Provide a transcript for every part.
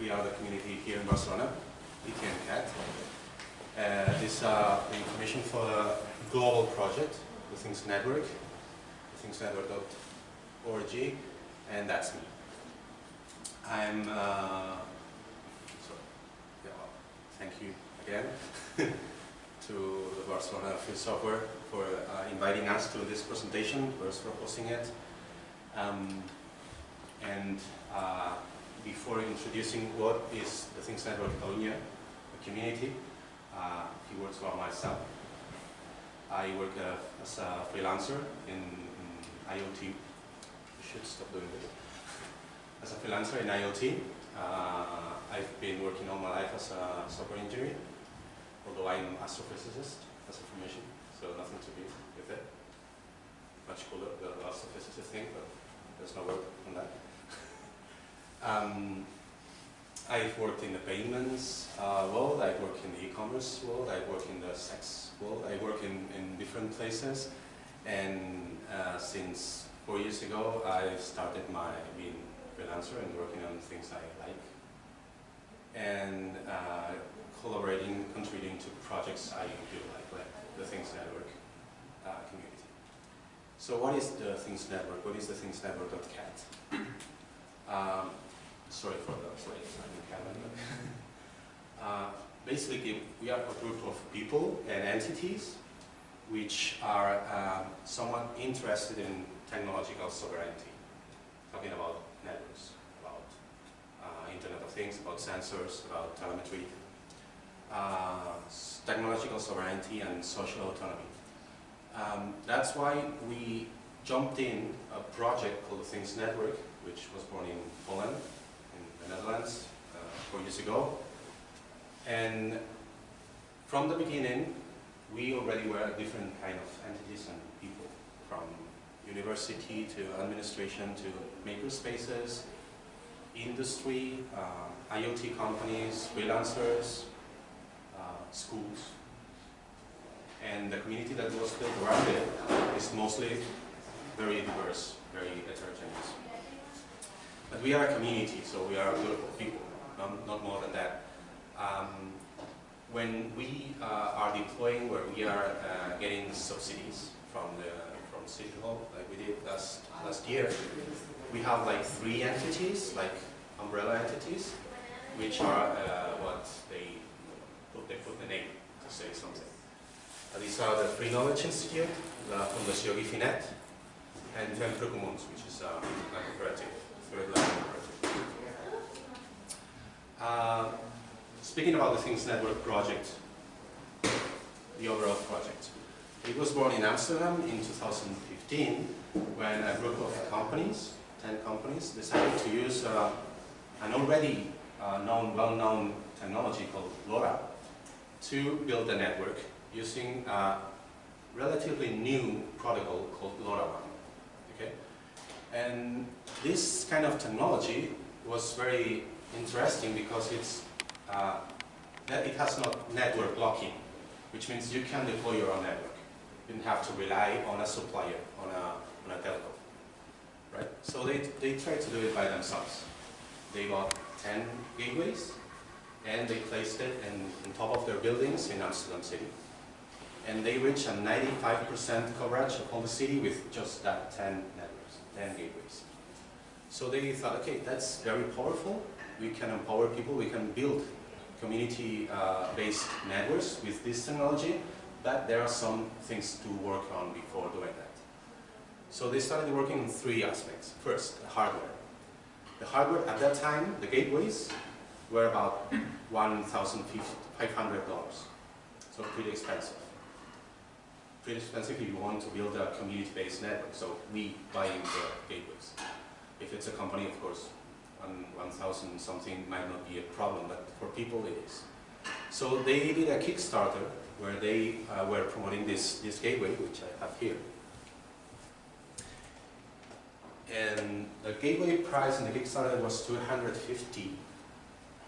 we are the community here in Barcelona, TTNCAT. Uh, this is uh, the information for the global project, the Things Network, thingsnetwork.org, and that's me. I'm, uh, so, yeah, well, thank you again to the Barcelona Free Software for uh, inviting us to this presentation, first for hosting it. Um, and uh, before introducing what is the Things Network Catalunya, a community, uh, a few words about myself. I work uh, as a freelancer in, in IoT. I should stop doing this. As a freelancer in IoT, uh, I've been working all my life as a software engineer, although I'm astrophysicist as a formation, so nothing to be with it. Much cooler, the astrophysicist thing, but there's no work on that. Um, I've worked in the payments uh, world, I work in the e-commerce world, I work in the sex world, I work in, in different places. And uh, since four years ago, I started my being freelancer and working on things I like. And uh, collaborating, contributing to projects I do like, like the Things Network uh, community. So what is the Things Network? What is the Things Network.cat? um, sorry for the slides, I didn't have any. uh, basically, we are a group of people and entities which are um, somewhat interested in technological sovereignty, talking about networks, about uh, Internet of Things, about sensors, about telemetry, uh, technological sovereignty and social autonomy. Um, that's why we jumped in a project called Things Network, which was born in Holland, the Netherlands uh, four years ago. And from the beginning, we already were a different kind of entities and people, from university to administration to makerspaces, industry, uh, IoT companies, freelancers, uh, schools. And the community that was built around it is mostly very diverse, very heterogeneous. But we are a community, so we are a group of people, not, not more than that. Um, when we uh, are deploying, where we are uh, getting subsidies from the from City Hall, like we did last last year, we have like three entities, like umbrella entities, which are uh, what they put they put the name to say something. Uh, these are the Free Knowledge Institute, the Fundació Guifi.net, and Fem Commons, which is uh, a cooperative. Uh, speaking about the Things Network project, the overall project. It was born in Amsterdam in 2015 when a group of companies, 10 companies, decided to use uh, an already uh, known, well-known technology called LoRa to build a network using a relatively new protocol called LoRaWAN. Okay? And this kind of technology was very interesting because it's uh, that it has not network locking, which means you can deploy your own network. You don't have to rely on a supplier, on a, on a telco. Right? So they, they tried to do it by themselves. They bought 10 gateways and they placed it in, on top of their buildings in Amsterdam City. And they reached a 95% coverage of all the city with just that 10 networks, 10 gateways. So they thought, okay, that's very powerful. We can empower people. We can build community-based uh, networks with this technology, but there are some things to work on before doing that. So they started working on three aspects. First, hardware. The hardware at that time, the gateways, were about $1,500. So pretty expensive. Pretty expensive if you want to build a community-based network. So we buy the gateways. If it's a company, of course, 1,000 something might not be a problem, but for people it is. So they did a Kickstarter where they uh, were promoting this, this gateway, which I have here. And the gateway price in the Kickstarter was 250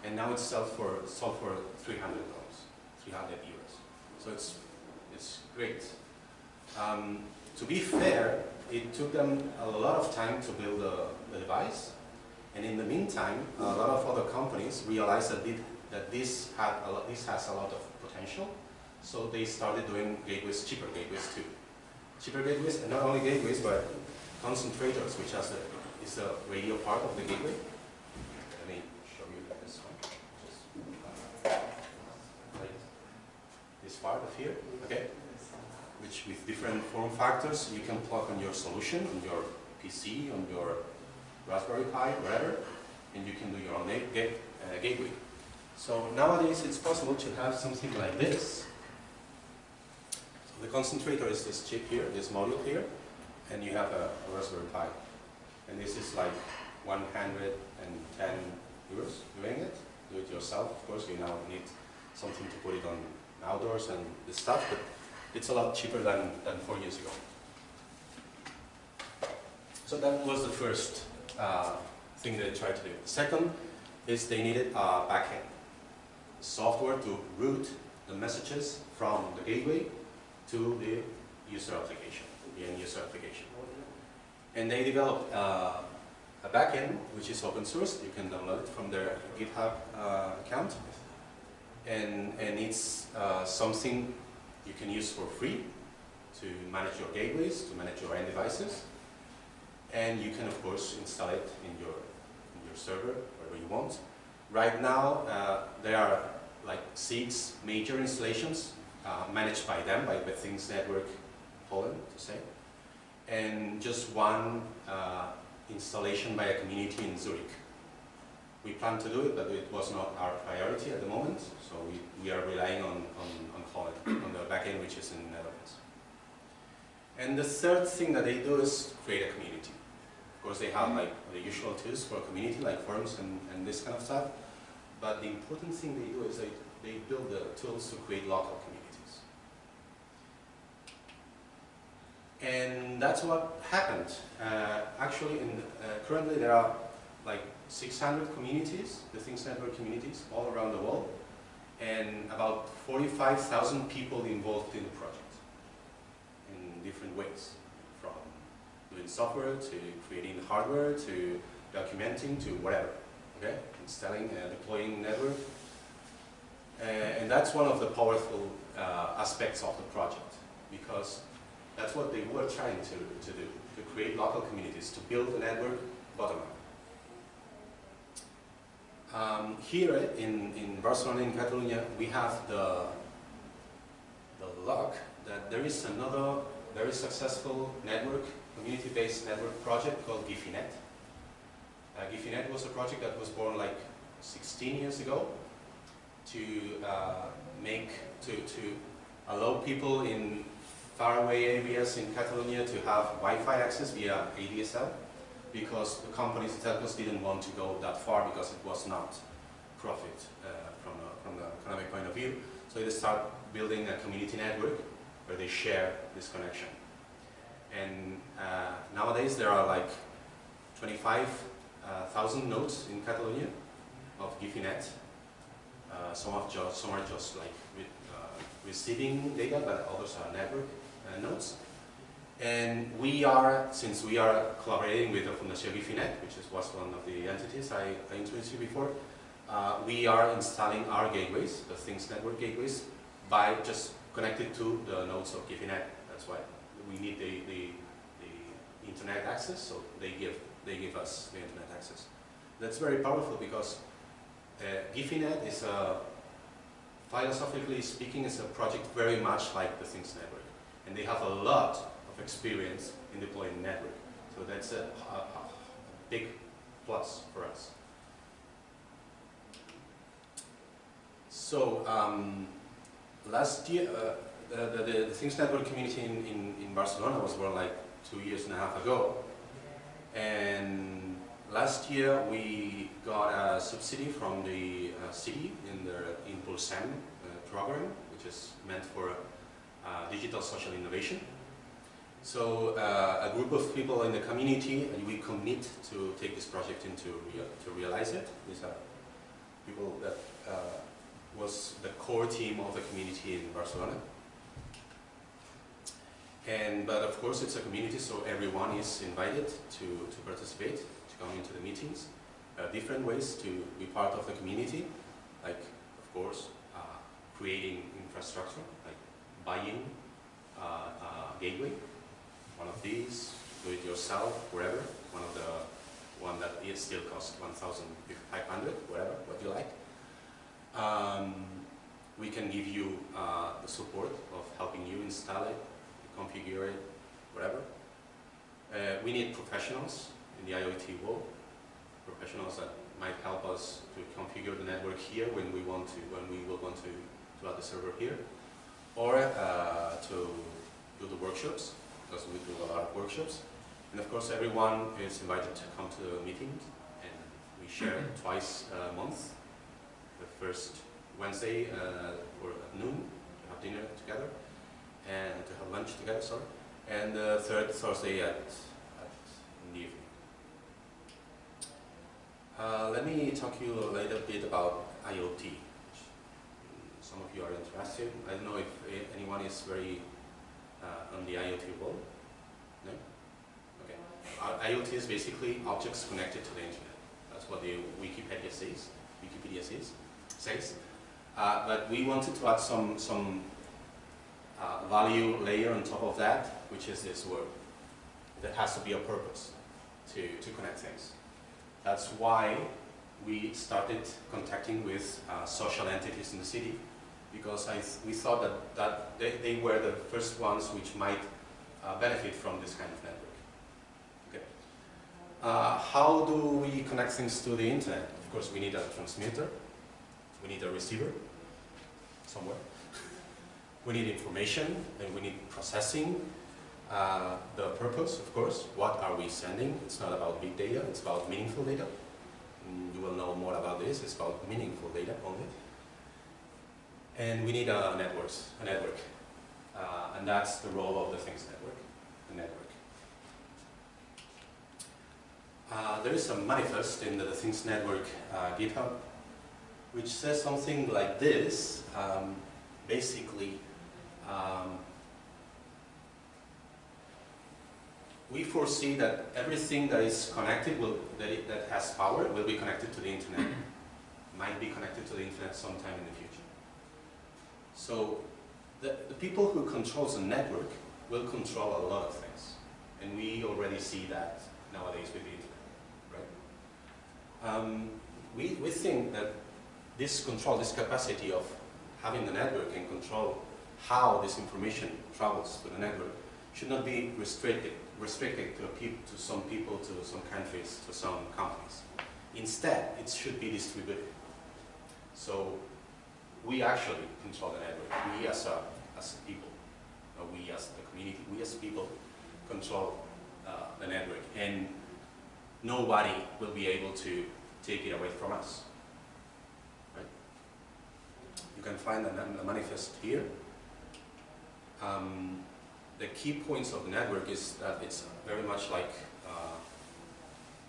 and now it's sold for, sold for $300, 300 euros. So it's, it's great. Um, to be fair, it took them a lot of time to build the, the device And in the meantime, a lot of other companies realized that, it, that this, had a lot, this has a lot of potential, so they started doing gateways, cheaper gateways too. Cheaper gateways, and not only gateways, but concentrators, which has the, is the radio part of the gateway. Let me show you this one. Just, uh, this part of here, okay? Which with different form factors, you can plug on your solution, on your PC, on your Raspberry Pi, whatever, and you can do your own gate, uh, gateway. So nowadays it's possible to have something like this. So the concentrator is this chip here, this module here, and you have a, a Raspberry Pi. And this is like 110 euros doing it. Do it yourself, of course, you now need something to put it on outdoors and this stuff, but it's a lot cheaper than, than four years ago. So that was the first uh, thing they tried to do. Second is they needed a backend software to route the messages from the gateway to the user application, the end user application. And they developed uh, a backend which is open source. You can download it from their GitHub uh, account. And, and it's uh, something you can use for free to manage your gateways, to manage your end devices. And you can, of course, install it in your, in your server, wherever you want. Right now, uh, there are like six major installations uh, managed by them, by the Things Network Holland, to say. And just one uh, installation by a community in Zurich. We plan to do it, but it was not our priority at the moment, so we, we are relying on, on, on Holland, on the backend which is in the Netherlands. And the third thing that they do is create a community. Of course, they have like the usual tools for a community, like forums and, and this kind of stuff. But the important thing they do is they, they build the tools to create local communities. And that's what happened. Uh, actually, in, uh, currently there are like 600 communities, the Things Network communities, all around the world, and about 45,000 people involved in the project in different ways, doing software to creating hardware to documenting to whatever, okay? Installing, uh, deploying network. Uh, and that's one of the powerful uh, aspects of the project because that's what they were trying to, to do, to create local communities, to build a network bottom up. Um, here in, in Barcelona, in Catalonia, we have the, the luck that there is another very successful network, community-based network project called Guifi.net. Uh, Guifi.net was a project that was born like 16 years ago to uh, make, to, to allow people in faraway areas in Catalonia to have Wi-Fi access via ADSL because the companies, the telcos didn't want to go that far because it was not profit uh, from, a, from the economic point of view. So they start building a community network where they share this connection. And uh, nowadays there are like 25,000 uh, nodes in Catalonia of Guifi.net. Uh, some, of just, some are just like uh, receiving data, but others are network uh, nodes. And we are, since we are collaborating with the Fundación Guifi.net, which is, was one of the entities I, I introduced you before, uh, we are installing our gateways, the Things Network gateways, by just connected to the nodes of Guifi.net. That's why we need the, the, the internet access, so they give, they give us the internet access. That's very powerful because uh, Guifi.net is a, philosophically speaking, is a project very much like the Things Network. And they have a lot of experience in deploying network. So that's a, a, a big plus for us. So um, last year, uh, the, the, the, Things Network community in, in, in, Barcelona was born like two years and a half ago. And last year we got a subsidy from the uh, city in the Impulsem uh, program, which is meant for uh, digital social innovation. So uh, a group of people in the community, and we commit to take this project into real, to realize it. These are people that uh, was the core team of the community in Barcelona. And, but of course it's a community, so everyone is invited to, to participate, to come into the meetings. uh, different ways to be part of the community, like, of course, uh, creating infrastructure, like buying uh, a gateway, one of these, do it yourself, wherever, one of the one that it still costs 1,500, whatever, what you like. Um, we can give you uh, the support of helping you install it, configure it, whatever. Uh, we need professionals in the IoT world, professionals that might help us to configure the network here when we want to, when we will want to, to add the server here, or uh, to do the workshops, because we do a lot of workshops. And of course, everyone is invited to come to the meetings, and we share twice a month. First Wednesday uh, or at noon to have dinner together, and to have lunch together, sorry. And the third Thursday at, at in the evening. Let me talk to you a little bit about IoT. Some of you are interested. I don't know if anyone is very uh, on the IoT world. No? Okay. Uh, IoT is basically objects connected to the internet. That's what the Wikipedia says. Wikipedia says. Says. Uh, but we wanted to add some some uh, value layer on top of that, which is this word. That has to be a purpose to, to connect things. That's why we started contacting with uh, social entities in the city because I th we thought that, that they, they were the first ones which might uh, benefit from this kind of network. Okay. Uh, how do we connect things to the internet? Of course, we need a transmitter, we need a receiver somewhere, we need information, and we need processing. Uh, the purpose, of course, what are we sending? It's not about big data, it's about meaningful data. Mm, You will know more about this, it's about meaningful data only. And we need a networks, a network. Uh, and that's the role of the Things Network, the network. Uh, there is a manifest in the Things Network uh, GitHub which says something like this. Um, basically, um, we foresee that everything that is connected, will, that, it, that has power, will be connected to the internet. Might be connected to the internet sometime in the future. So the, the people who controls the network will control a lot of things. And we already see that nowadays with the internet, right? Um, we, we think that this control, this capacity of having the network and control how this information travels to the network should not be restricted, restricted to, to some people, to some countries, to some companies. Instead, it should be distributed. So we actually control the network. We as a, as a people, uh, we as the community, we as people control uh, the network. And nobody will be able to take it away from us. You can find the, manifest here. Um, the key points of the network is that it's very much like uh,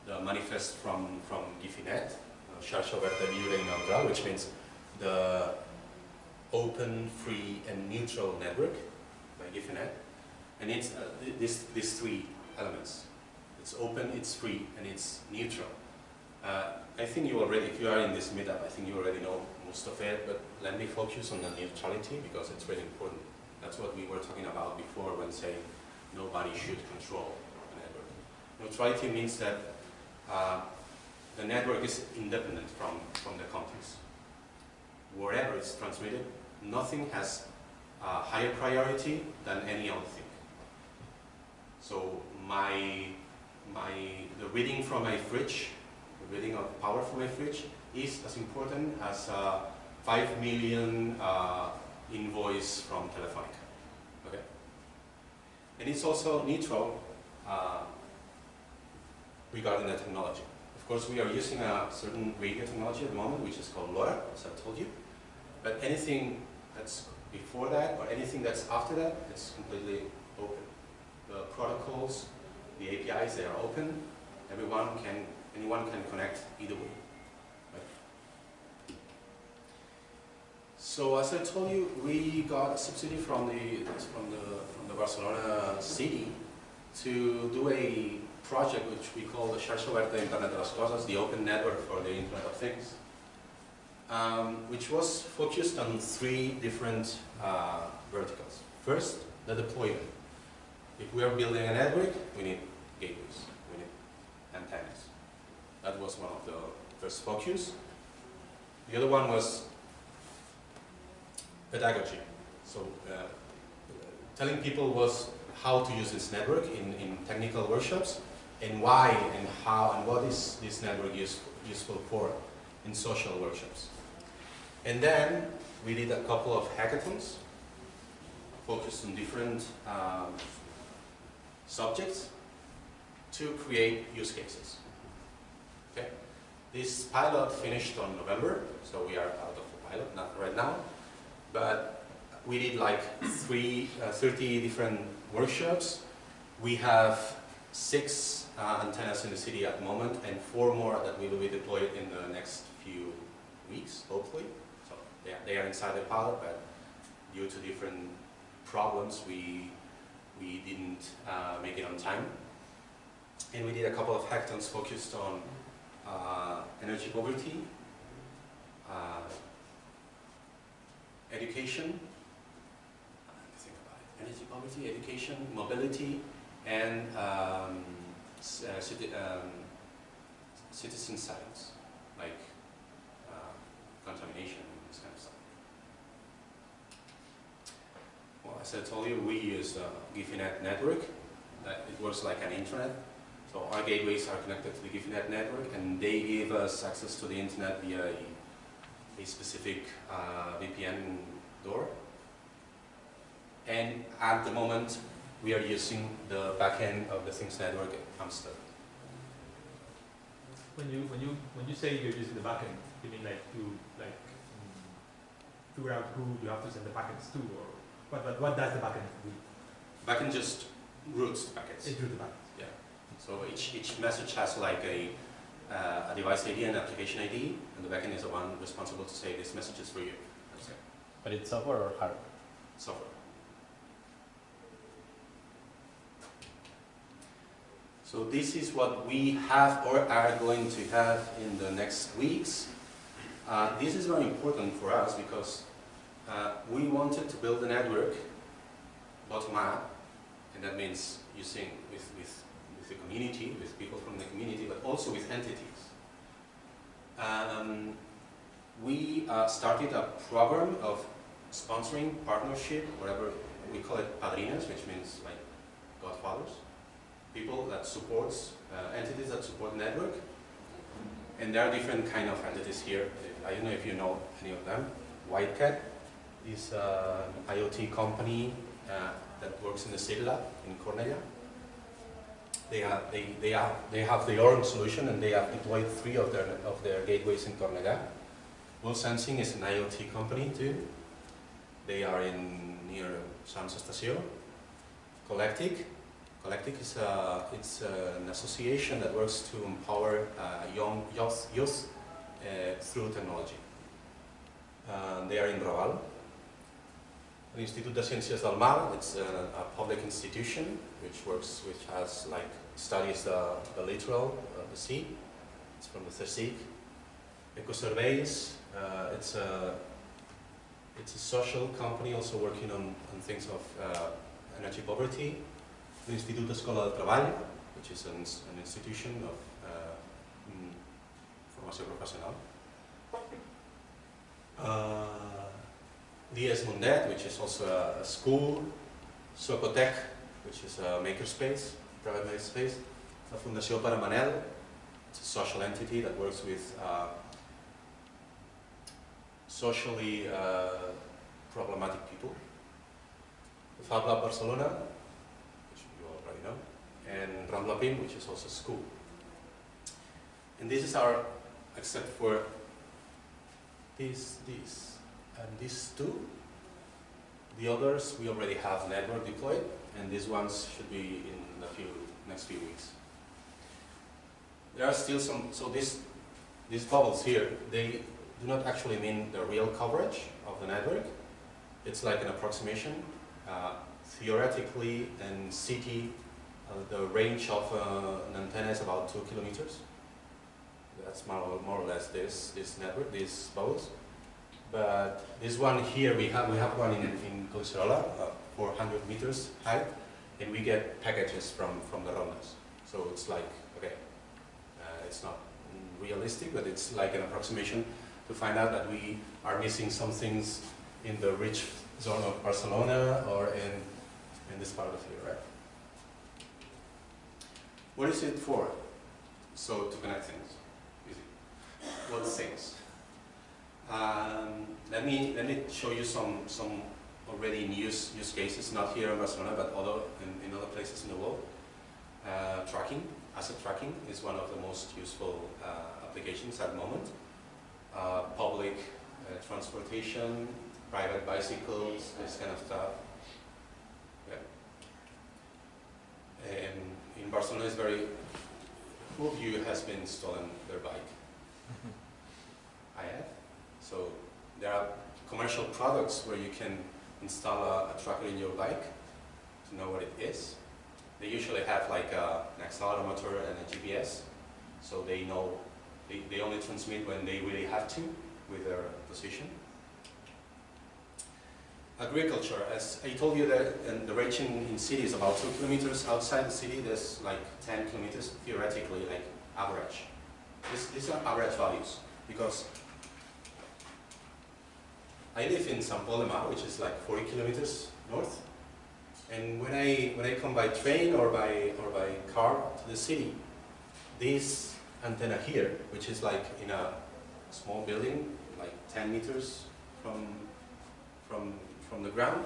the manifest from, from Guifi.net, uh, which means the open, free, and neutral network by Guifi.net. And it's uh, this, these three elements. It's open, it's free, and it's neutral. Uh, I think you already, if you are in this meetup, I think you already know it, but let me focus on the neutrality because it's really important. That's what we were talking about before when saying nobody should control the network. Neutrality means that uh, the network is independent from, from the context. Wherever it's transmitted, nothing has higher priority than any other thing. So my, my, the reading from my fridge, the reading of power from my fridge is as important as a 5 million uh, invoice from Telefonica. Okay? And it's also neutral uh, regarding the technology. Of course, we are using a certain radio technology at the moment, which is called LoRa, as I told you. But anything that's before that or anything that's after that, it's completely open. The protocols, the APIs, they are open. Everyone can, anyone can connect either way. So as I told you, we got a subsidy from the from the from the Barcelona city to do a project which we call the Xarxa Oberta Internet de las Cosas, the open network for the Internet of Things, um, which was focused on three different uh, verticals. First, the deployment. If we are building a network, we need gateways, we need antennas. That was one of the first focus. The other one was pedagogy. So uh, telling people was how to use this network in, in technical workshops and why and how and what is this network use, useful for in social workshops. And then we did a couple of hackathons focused on different um, subjects to create use cases. Okay? This pilot finished on November, so we are out of the pilot, not right now, but we did like three, uh, 30 different workshops. We have six uh, antennas in the city at the moment and four more that we will be deployed in the next few weeks, hopefully. So they are, they are inside the pilot, but due to different problems, we, we didn't uh, make it on time. And we did a couple of hackathons focused on uh, energy poverty, uh, education, energy poverty, education, mobility, and um, uh, um, citizen science, like uh, contamination and this kind of stuff. Well, as I told you, we use uh, Guifi.net network. It works like an internet. So our gateways are connected to the Guifi.net network, and they give us access to the internet via a, specific uh, VPN door. And at the moment, we are using the backend of the Things Network at Amsterdam. When you when you when you say you're using the backend, you mean like to like um, figure out who you have to send the packets to, or what? But what does the backend do? Backend just routes the packets. It routes the packets. So each each message has like a uh, a device ID and application ID, and the backend is the one responsible to say this message is for you. That's it. But it's software or hardware? Software. So this is what we have or are going to have in the next weeks. Uh, this is very important for us because uh, we wanted to build a network bottom up, and that means using with, with, with the community, with people from the community, but also with entities. Um, we uh, started a program of sponsoring, partnership, whatever we call it, padrinos, which means like godfathers people that supports, uh, entities that support network. And there are different kind of entities here. I don't know if you know any of them. Whitecat is an IoT company uh, that works in the City Lab in Cornellà. They have, they, they, have, they have their own solution and they have deployed three of their, of their gateways in Cornellà. Worldsensing is an IoT company too. They are in near Sants Estació. Colectic Colectic is a, it's an association that works to empower uh, young youth, youth uh, through technology. Uh, they are in Raval. The Institut de Ciències del Mar, it's a, a, public institution which works, which has like studies the, the littoral, the sea. It's from the CSIC. Ecosurveys, uh, it's a it's a social company also working on, on things of uh, energy poverty l'Institut Escola del which is an, an institution of uh, mm, formació professional. Uh, Mundet, which is also a, a school. Socotec, which is a makerspace, private makerspace. La Fundació Pare it's a social entity that works with uh, socially uh, problematic people. The Fab Lab Barcelona, which you already know, and Rambla Prim, which is also a school. And this is our, except for this, this, and these two, the others we already have network deployed, and these ones should be in the few, next few weeks. There are still some, so this, these bubbles here, they do not actually mean the real coverage of the network. It's like an approximation. Uh, theoretically, in city Uh, the range of uh, an antenna is about two kilometers. That's more, or- more or less this this network, these bubbles. But this one here, we have we have one in in Collserola, uh, 400 meters height, and we get packages from from the rondas. So it's like okay, uh, it's not realistic, but it's like an approximation to find out that we are missing some things in the rich zone of Barcelona or in in this part of here, right? What is it for? So to connect things, easy. What things? Um, let me let me show you some some already in use use cases, not here in Barcelona, but other in, in other places in the world. Uh, tracking, asset tracking is one of the most useful uh, applications at the moment. Uh, public uh, transportation, private bicycles, this kind of stuff. Yeah. And in Barcelona, it's very. Who of you has been stolen their bike? I have. So there are commercial products where you can install a, a tracker in your bike to know what it is. They usually have like a, an accelerometer and a GPS, so they know they, they only transmit when they really have to with their position. Agriculture, as I told you that and the range in, city is about two kilometers. Outside the city, there's like 10 kilometers, theoretically, like average. These are average values because I live in San which is like 40 kilometers north. And when I, when I come by train or by, or by car to the city, this antenna here, which is like in a small building, like 10 meters from, from, from the ground,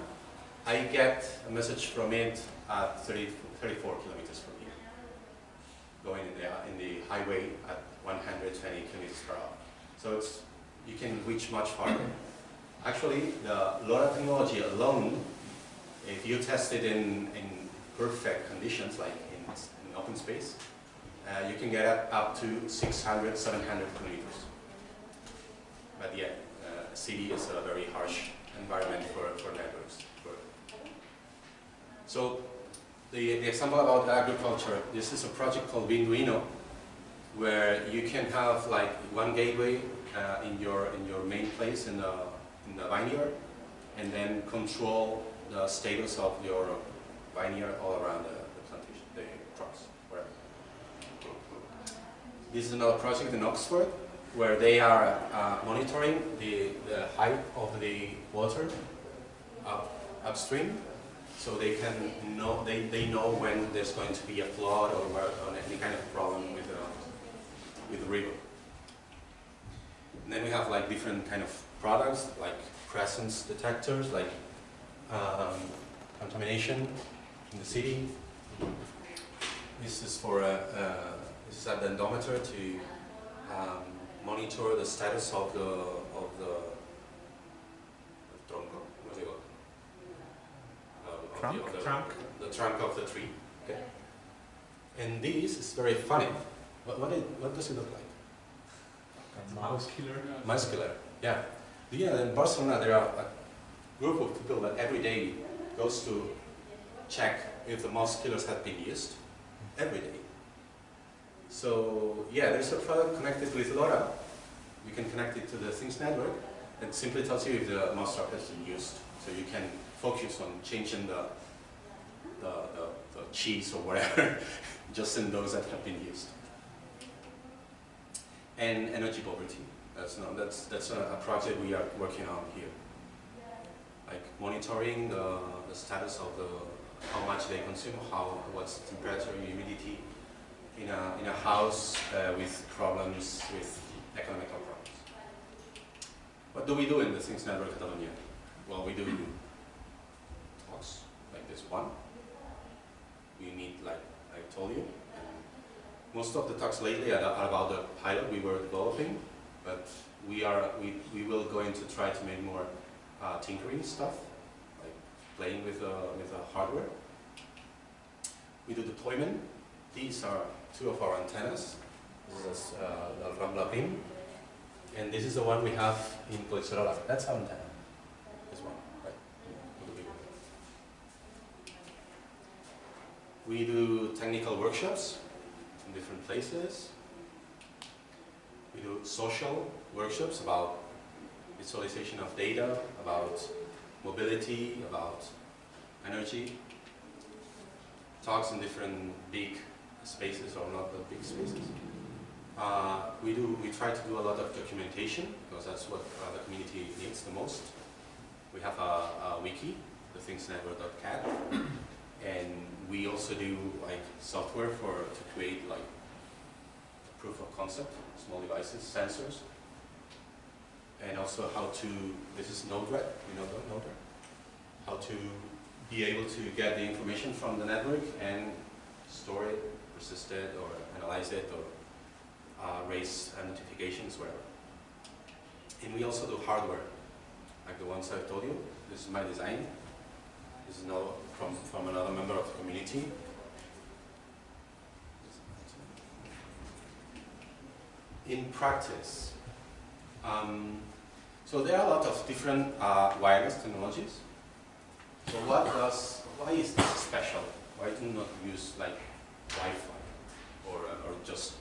I get a message from it at 30, 34 kilometers from here, going in the, in the highway at 120 kilometers per hour. So it's, you can reach much farther. Actually, the LoRa technology alone, if you test it in, in perfect conditions, like in, in open space, uh, you can get up, up to 600, 700 kilometers. But yeah, uh, city is a very harsh environment for, for networks. So the, the example about agriculture, this is a project called Vinduino, where you can have like one gateway uh, in your in your main place in the in the vineyard, and then control the status of your vineyard all around the, the plantation, the crops, wherever. This is another project in Oxford where they are uh, monitoring the, the height of the water up, upstream so they can know they, they know when there's going to be a flood or, or any kind of problem with the, with the river. And then we have like different kind of products like presence detectors, like um, contamination in the city. This is for a, uh, this is a dendometer to um, monitor the status of the of the tronco. What's it called? Uh, of the- Trunk? of the, Trunk. The trunk of the tree. Okay. And this is very funny. What what, it, what does it look like? Mouse killer. Muscular. Yeah. Yeah. In Barcelona, there are a group of people that every day goes to check if the mouse killers have been used every day. So yeah, there's a product connected with LoRa. You can connect it to the Things network. and simply tells you if the mouse trap has been used. So you can focus on changing the the, the, the cheese or whatever, just in those that have been used. And energy poverty. That's not, that's that's a, a project we are working on here. Like monitoring the, the status of the how much they consume, how what's the temperature, humidity in a in a house uh, with problems with economical problems. What do we do in the Things Network Catalonia? Well, we do talks like this one. We meet like I told you. Most of the talks lately are about the pilot we were developing, but we are we, we will going to try to make more uh, tinkering stuff, like playing with uh, with uh, hardware. We do deployment. These are two of our antennas. This is uh, Rambla Prim, and this is the one we have in Collserola. That's our antenna. This one, right? We do technical workshops in different places. We do social workshops about visualization of data, about mobility, about energy. Talks in different big spaces or not that big spaces. Uh, we do. We try to do a lot of documentation because that's what uh, the community needs the most. We have a, a wiki, thethingsnetwork.cat, and we also do like software for to create like proof of concept, small devices, sensors, and also how to. This is Node-RED. You know Node-RED. How to be able to get the information from the network and store it, persist it, or analyze it, or uh, raise uh, notifications, whatever. And we also do hardware, like the ones I told you. This is my design. This is now from, from another member of the community. In practice, um, so there are a lot of different uh, wireless technologies. So what does, why is this special? Why do you not use like Wi-Fi or, uh, or just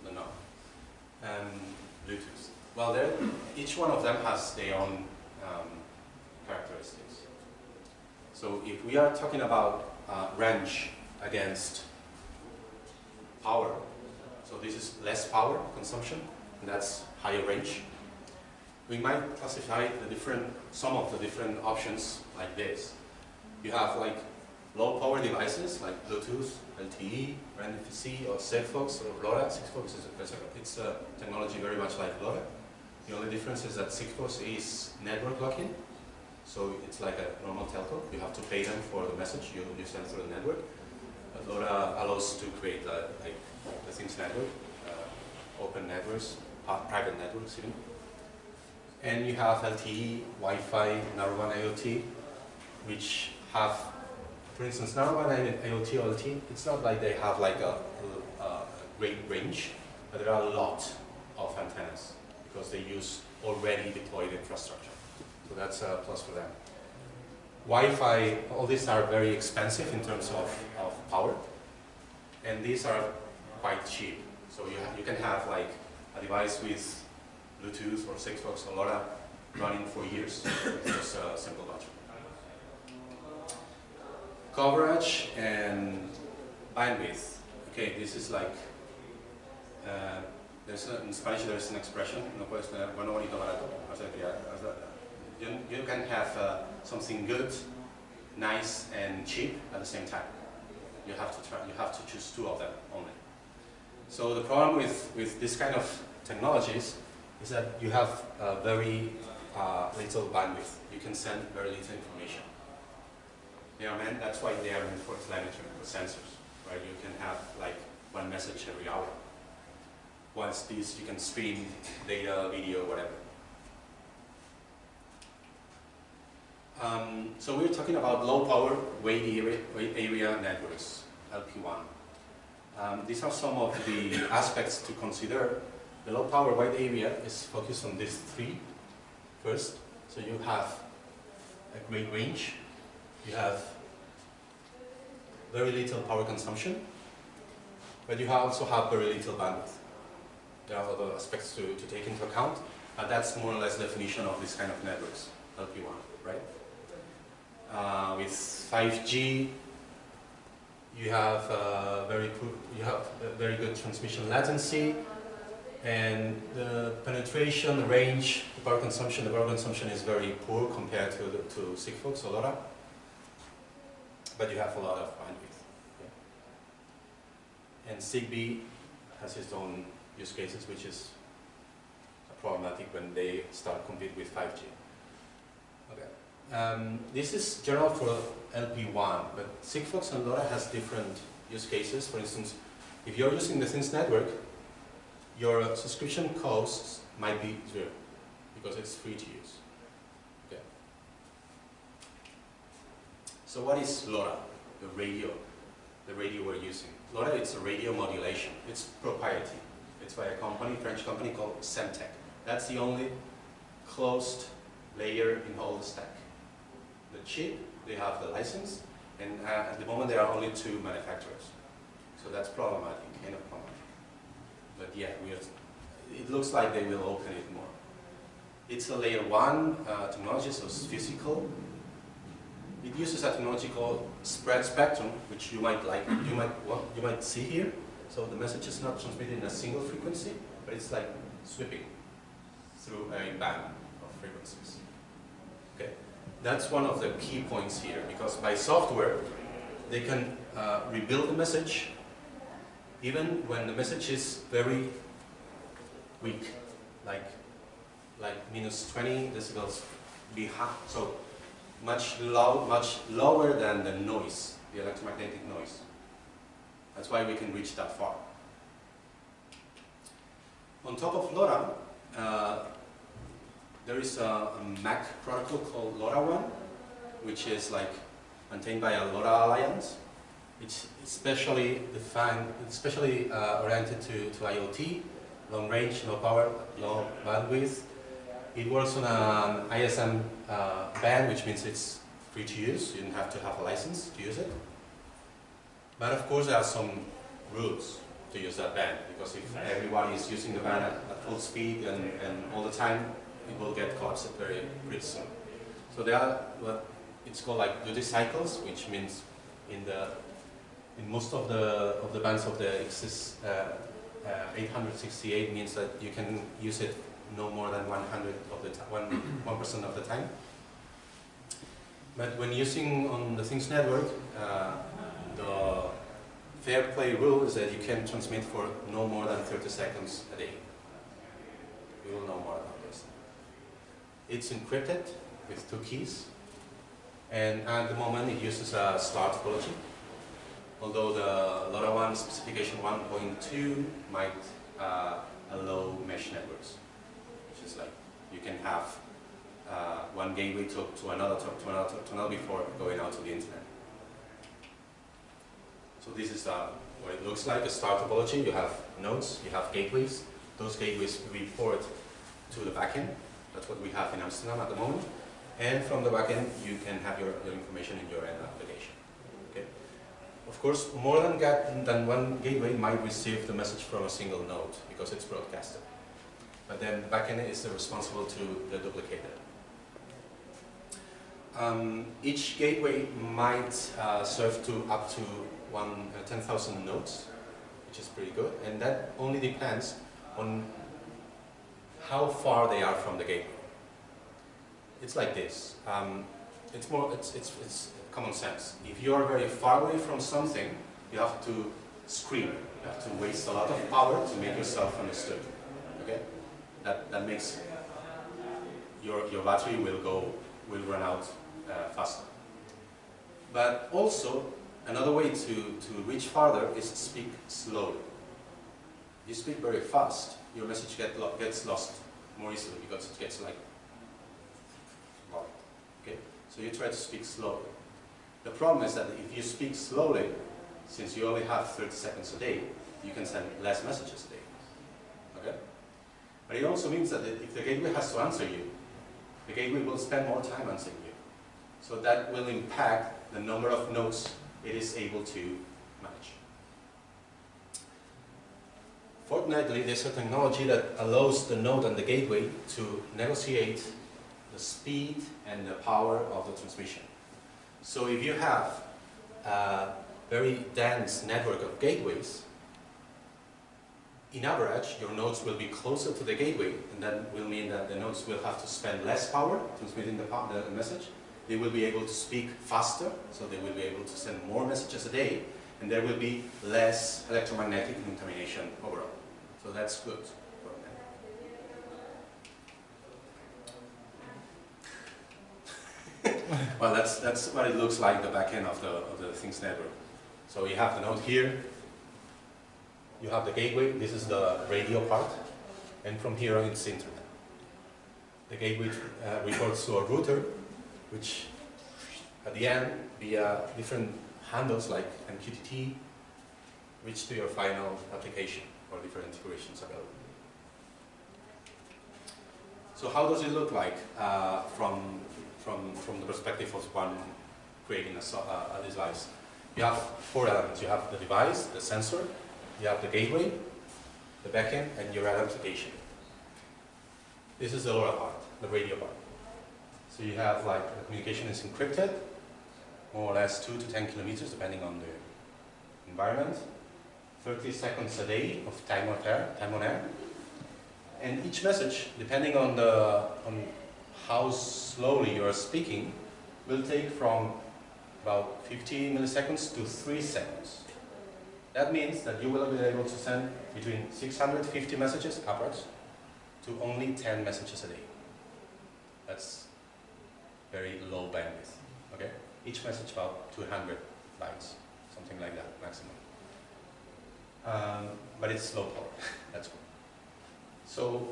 I don't know, um, Bluetooth. Well, each one of them has their own um, characteristics. So if we are talking about uh, range against power, so this is less power consumption, and that's higher range. We might classify the different, some of the different options like this. You have like low power devices like Bluetooth, LTE, NFC, or Sigfox, or LoRa. Sigfox is a, it's a technology very much like LoRa. The only difference is that Sigfox is network locking, so it's like a normal telco. You have to pay them for the message you, you send through the network. LoRa allows to create uh, like the things network, uh, open networks, private networks even. And you have LTE, Wi-Fi, Narrowband IoT, which have for instance, narrowband IoT LTE, it's not like they have like a, a, a, great range, but there are a lot of antennas because they use already deployed infrastructure. So that's a plus for them. Wi-Fi, all these are very expensive in terms of, of power, and these are quite cheap. So you, you can have like a device with Bluetooth or Sigfox or LoRa running for years with just a simple battery coverage and bandwidth. Okay, this is like, uh, there's a, in Spanish there is an expression, no puedes tener bueno, bonito, barato. You, you can have uh, something good, nice, and cheap at the same time. You have to try, you have to choose two of them only. So the problem with, with this kind of technologies is that you have very uh, little bandwidth. You can send very little information. They are meant, that's why they are meant for telemetry, for sensors, right? You can have like one message every hour. Once these, you can stream data, video, whatever. Um, so we're talking about low power wide area, area networks, LPWAN. Um, these are some of the aspects to consider. The low power wide area is focused on these three first. So you have a great range you have very little power consumption, but you also have very little bandwidth. There are other aspects to, to take into account, but that's more or less the definition of this kind of networks, LPWAN, right? Uh, with 5G, you have uh, very you have very good transmission latency, and the penetration, range, the power consumption, the power consumption is very poor compared to the, to Sigfox or LoRa but you have a lot of bandwidth. Yeah. And Zigbee has its own use cases, which is problematic when they start compete with 5G. Um, this is general for LPWAN, but Sigfox and LoRa has different use cases. For instance, if you're using the Things network, your subscription costs might be zero because it's free to use. Okay. So what is LoRa, the radio, the radio we're using? LoRa, it's a radio modulation. It's proprietary. It's by a company, French company called Semtech. That's the only closed layer in all the stack. The chip, they have the license, And uh, at the moment there are only two manufacturers. So that's problematic, kind of problematic. But yeah, we are, it looks like they will open it more. It's a layer one uh, technology, so it's physical. It uses a technology called spread spectrum, which you might like, you might want, you might see here. So the message is not transmitted in a single frequency, but it's like sweeping through a band of frequencies. Okay, that's one of the key points here, because by software, they can uh, rebuild the message even when the message is very weak, like like minus 20 decibels behind, so much low, much lower than the noise, the electromagnetic noise. That's why we can reach that far. On top of LoRa, uh, there is a, a, MAC protocol called LoRaWAN, which is like maintained by a LoRa Alliance. It's especially defined, especially uh, oriented to, to IoT, long range, low power, low bandwidth. It works on an ISM uh, band, which means it's free to use. You don't have to have a license to use it. But of course, there are some rules to use that band, because if everyone is using the band at, at full speed and, and all the time, it will get collapsed very, pretty soon. So there are what it's called like duty cycles, which means in the in most of the of the bands of the XS uh, uh, 868 means that you can use it no more than 100 of the one one percent of the time. But when using on the Things network, uh, the fair play rule is that you can transmit for no more than 30 seconds a day. You will know more. It's encrypted with two keys, and at the moment it uses a star topology although the LoRaWAN specification 1.2 might uh, allow mesh networks, which is like you can have uh, one gateway to, to another, to, to another, talk to another before going out to the internet. So this is uh, what it looks like, a star topology. You have nodes, you have gateways. Those gateways report to the backend. That's what we have in Amsterdam at the moment. And from the backend, you can have your, your information in your end application. Okay. Of course, more than, than one gateway might receive the message from a single node because it's broadcasted. But then the backend is responsible to the duplicator. Um, each gateway might uh, serve to up to one uh, 10,000 nodes, which is pretty good. And that only depends on how far they are from the gateway. It's like this. Um, it's more. It's it's it's common sense. If you are very far away from something, you have to scream. You have to waste a lot of power to make yourself understood. Okay? That, that makes your, your battery will go, will run out uh, faster. But also, another way to, to reach farther is to speak slowly. You speak very fast, your message get lo gets lost more easily because it gets like, okay? So you try to speak slowly. The problem is that if you speak slowly, since you only have 30 seconds a day, you can send less messages a day. Okay? But it also means that if the gateway has to answer you, the gateway will spend more time answering you. So that will impact the number of nodes it is able to manage. Fortunately, there's a technology that allows the node and the gateway to negotiate the speed and the power of the transmission. So if you have a very dense network of gateways, in average, your nodes will be closer to the gateway, and that will mean that the nodes will have to spend less power transmitting the, the message. They will be able to speak faster, so they will be able to send more messages a day, and there will be less electromagnetic contamination overall. So that's good. well, that's, that's what it looks like, the back end of the, of the Things network. So you have the node here, you have the gateway, this is the radio part, and from here on it's internet. The gateway uh, reports to a router, which at the end, via different handles like MQTT, reach to your final application or different integrations available. So how does it look like uh, from from, from the perspective of one creating a, so- a, device. You have four elements. You have the device, the sensor, you have the gateway, the backend, and your application. This is the LoRa part, the radio part. So you have like the communication is encrypted, more or less two to 10 kilometers, depending on the environment. 30 seconds a day of time on air, time on air. And each message, depending on the on how slowly you are speaking, will take from about 50 milliseconds to 3 seconds. That means that you will be able to send between 650 messages upwards to only 10 messages a day. That's very low bandwidth. Okay? Each message about 200 bytes, something like that maximum. Um, but it's low power. That's cool. So,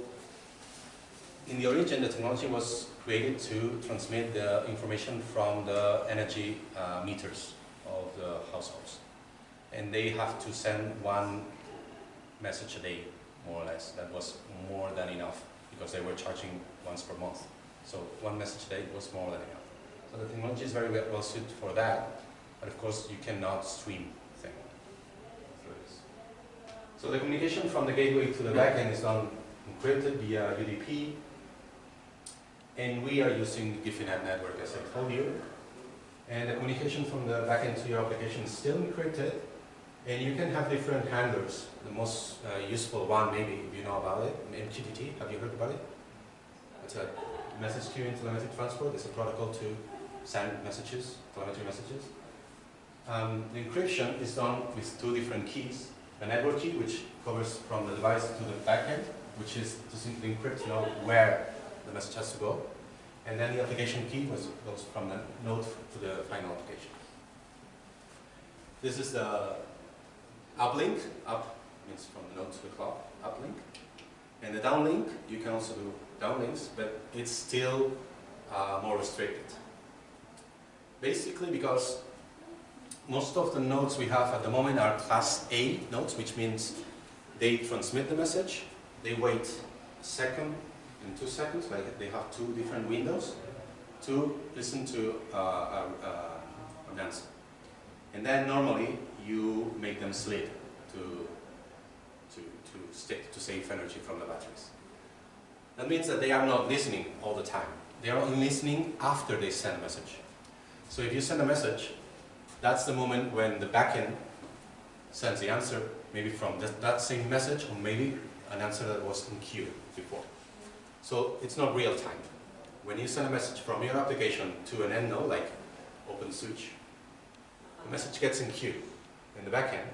in the origin, the technology was created to transmit the information from the energy uh, meters of the households. And they have to send one message a day, more or less. That was more than enough because they were charging once per month. So one message a day was more than enough. So the technology is very well suited for that, but of course you cannot stream. So the communication from the gateway to the backend is done encrypted via UDP, and we are using the Guifi.net network as I told you. And the communication from the backend to your application is still encrypted, and you can have different handlers. The most uh, useful one, maybe, if you know about it, MQTT, have you heard about it? It's a message queue and telemetry transport. It's a protocol to send messages, telemetry messages. Um, the encryption is done with two different keys. The network key, which covers from the device to the backend, which is to simply encrypt to know where the message has to go. And then the application key was, goes from the node to the final application. This is the uplink. Up means from the node to the cloud, uplink. And the downlink, you can also do downlinks, but it's still uh, more restricted. Basically because most of the nodes we have at the moment are class A nodes, which means they transmit the message, they wait a second and two seconds, like they have two different windows to listen to uh, a, a, an answer. And then normally you make them sleep to, to, to, stick, to save energy from the batteries. That means that they are not listening all the time. They are only listening after they send a message. So if you send a message, that's the moment when the backend sends the answer, maybe from that, that same message, or maybe an answer that was in queue before. So it's not real time. When you send a message from your application to an end node, like OpenSwitch, the message gets in queue in the backend,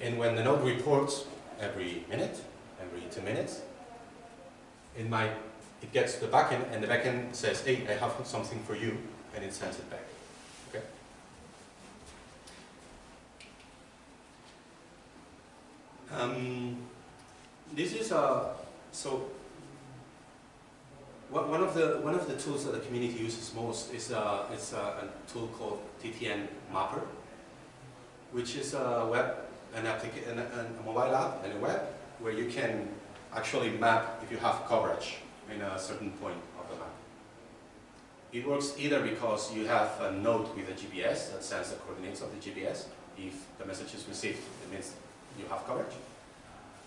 and when the node reports every minute, every two minutes, it might it gets to the backend, and the backend says, "Hey, I have something for you," and it sends it back. Um, this is a so. One of the one of the tools that the community uses most is a, is a, a tool called TTN Mapper, which is a web an application a mobile app and a web where you can actually map if you have coverage in a certain point of the map. It works either because you have a node with a GPS that sends the coordinates of the GPS. If the message is received, it means you have coverage.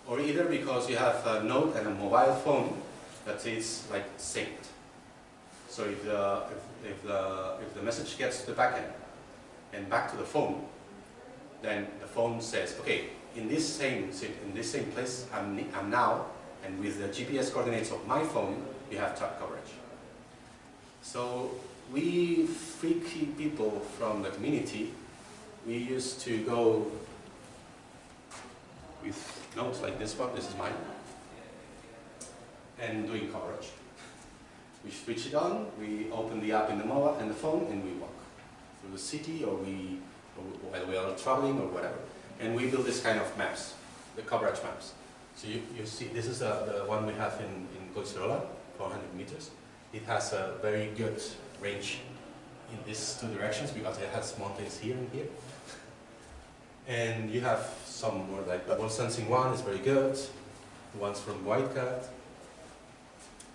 Or either because you have a node and a mobile phone that is like synced. So if the, if, if, the, if the message gets to the backend and back to the phone, then the phone says, okay, in this same, in this same place, I'm, I'm now, and with the GPS coordinates of my phone, you have top coverage. So we freaky people from the community, we used to go with notes like this one, this is mine, and doing coverage. We switch it on, we open the app in the mobile and the phone, and we walk through the city, or we, or while we are traveling, or whatever. And we build this kind of maps, the coverage maps. So you, you see, this is uh, the one we have in, in Collserola, 400 meters. It has a very good range in these two directions because it has mountains here and here. And you have some more like Worldsensing one is very good, ones from Whitecat.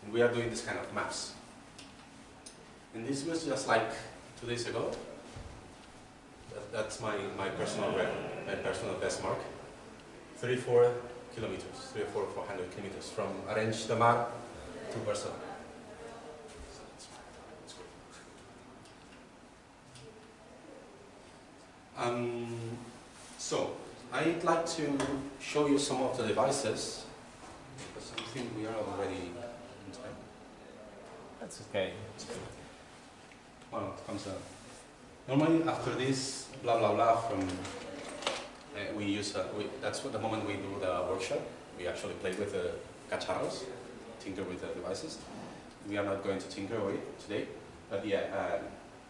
And we are doing this kind of maps. And this was just like two days ago. That, that's my, my personal record, my personal best mark. 34 kilometers, 34, 400 kilometers from Arenys de Mar to Barcelona. Um, so, I'd like to show you some of the devices, because I think we are already in time. That's okay. Well, it comes out. Normally, after this blah blah blah from, uh, we use, uh, we, that's what the moment we do the workshop. We actually play with the cacharros, tinker with the devices. We are not going to tinker with it today, but yeah, um,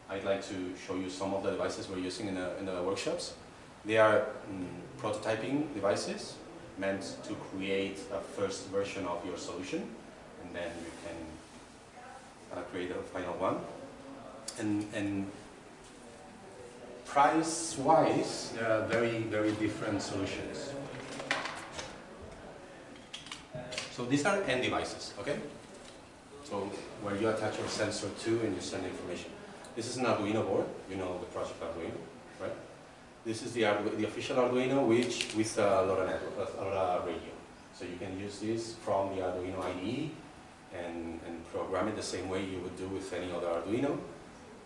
I'd like to show you some of the devices we're using in the, in the workshops. They are mm, prototyping devices meant to create a first version of your solution, and then you can uh, create a final one and, and price-wise, there are very, very different solutions. So these are end devices, okay? So where you attach your sensor to and you send information. This is an Arduino board, you know the project Arduino? This is the, the official Arduino which with a LoRa network, LoRa radio. So you can use this from the Arduino IDE and, and program it the same way you would do with any other Arduino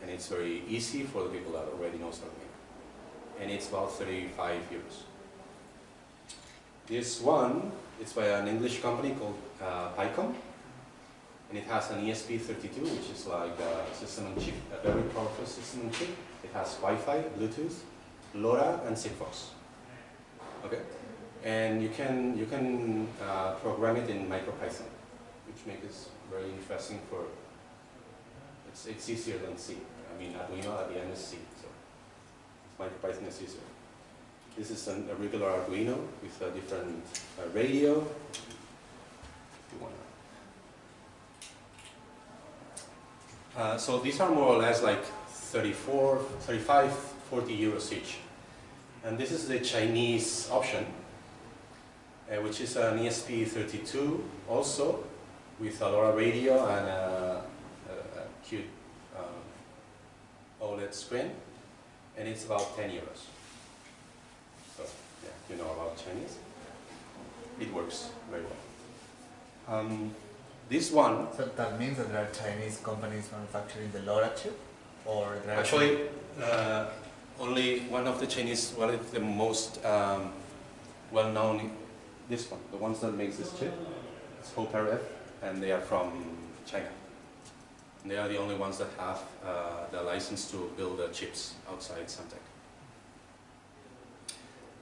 and it's very easy for the people that already know Arduino. And it's about 35 euros. This one is by an English company called uh, PyCom, and it has an ESP32, which is like a system on chip, a very powerful system on chip. It has Wi-Fi, Bluetooth, LoRa, and Sigfox. Okay, and you can you can uh, program it in MicroPython, which makes it very interesting for it's, it's easier than C. I mean, Arduino at the end is C, so MicroPython is easier. This is an, a regular Arduino with a different uh, radio. If you wanna. Uh, so these are more or less like 34, 35, 40 euros each. And this is the Chinese option, uh, which is an ESP32 also, with a LoRa radio and a, a, a cute um, OLED screen, and it's about 10 euros. So, yeah, you know about Chinese. It works very well. Um, this one, So that means that there are Chinese companies manufacturing the LoRa chip, or actually, uh, only one of the Chinese, well, it's the most um, well-known, this one, the ones that makes this chip, it's HopeRF, and they are from China. And they are the only ones that have uh, the license to build the chips outside Semtech.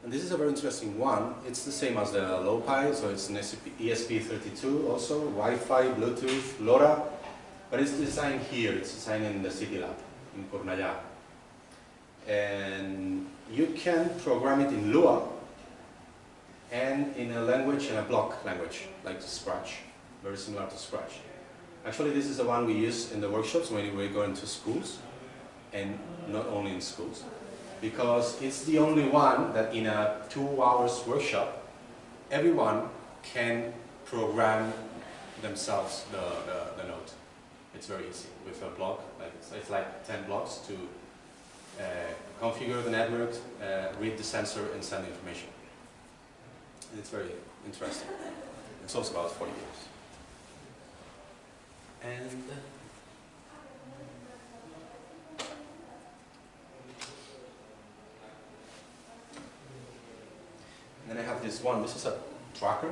And this is a very interesting one. It's the same as the LoPy, so it's an ESP32 also, Wi-Fi, Bluetooth, LoRa, but it's designed here, it's designed in the Citilab in Cornellà. And you can program it in Lua and in a language, in a block language, like Scratch, very similar to Scratch. Actually, this is the one we use in the workshops when we go into schools, and not only in schools, because it's the only one that in a two hours workshop, everyone can program themselves the, the, the node. It's very easy with a block, like it's, it's like 10 blocks to configure the network, uh, read the sensor and send information. And it's very interesting. It's also about 40 years. And And then I have this one, this is a tracker.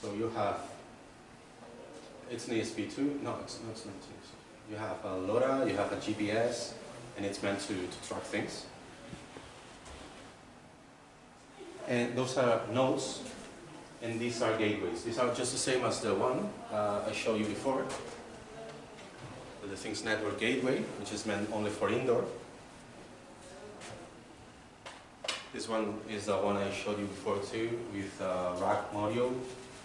So you have, it's an ESP2, no, it's, no, it's not ESP2. You have a LoRa, you have a GPS, and it's meant to, to track things. And those are nodes, and these are gateways. These are just the same as the one uh, I showed you before. The Things Network Gateway, which is meant only for indoor. This one is the one I showed you before too, with a RAK module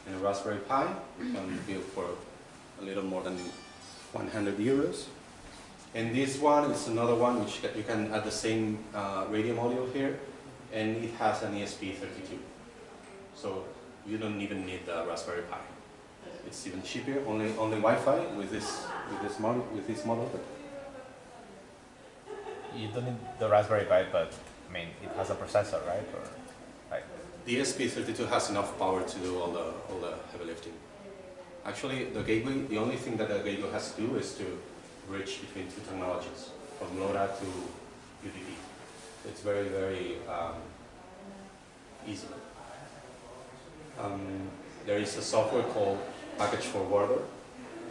and a Raspberry Pi. You can build for a little more than 100 euros. And this one is another one which you can add the same uh, radio module here, and it has an ESP32. So you don't even need the Raspberry Pi. It's even cheaper, only only Wi-Fi with this with this model with this model. You don't need the Raspberry Pi, but I mean, it has a processor, right? Or like, The ESP32 has enough power to do all the, all the heavy lifting. Actually, the gateway, the only thing that the gateway has to do is to bridge between two technologies, from LoRa to UDP. It's very, very um, easy. Um, there is a software called Packet Forwarder,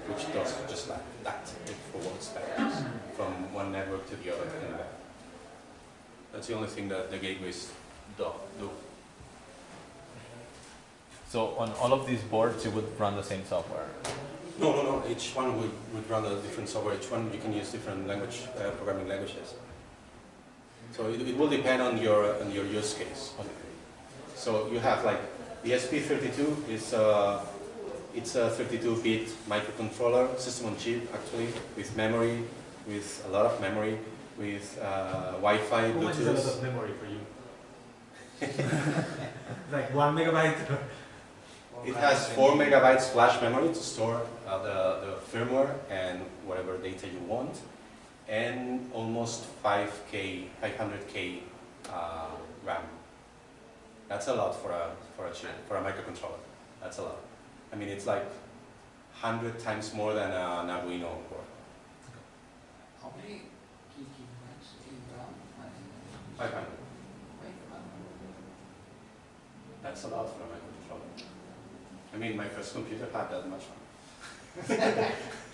which does just like that. It forwards packages from one network to the other. That's the only thing that the gateways do. do. so on all of these boards, you would run the same software. No, no, no. Each one would, would run a different software. Each one you can use different language, uh, programming languages. So it, it will depend on your on your use case. So you have like the SP32 is uh, it's a 32-bit microcontroller system on chip actually with memory, with a lot of memory, with uh, Wi-Fi, How much is a lot of memory for you? like one megabyte? It has four megabytes flash memory to store uh, the, the firmware and whatever data you want, and almost 5k, 500k uh, RAM. That's a lot for a for a chip, for a microcontroller. That's a lot. I mean, it's like 100 times more than an Arduino board. How many gigabytes in RAM? 500. That's a lot for a microcontroller. I mean, my first computer had that much RAM.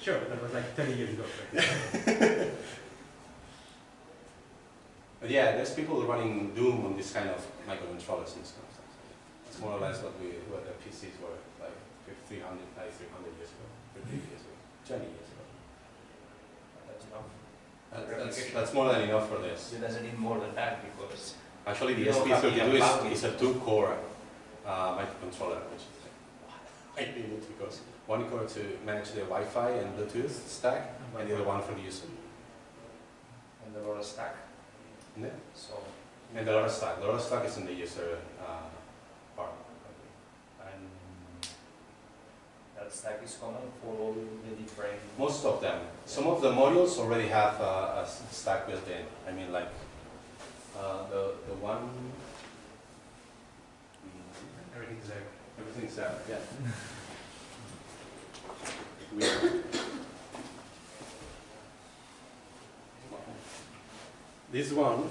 Sure, that was like 30 years ago. Right? But yeah, there's people running Doom on this kind of microcontrollers and stuff. It's more or less what we what the PCs were like 300, like 300 years ago, 50 years ago, 20 years ago. That's enough. That, that's, that's more than enough for this. You doesn't need more than that because Actually, the You don't have SP32 enough is, is a two-core uh, microcontroller, which is like, I need it because one core to manage the Wi-Fi and Bluetooth stack, and the other one for the user. and the LoRa stack. Yeah. So And the LoRa stack, the LoRa stack is in the user uh, part. and that stack is common for all the different. Most of them. Some of the modules already have uh, a stack built in. I mean, like uh, the the one. Everything's there. Everything's there. Yeah. Weird. This one,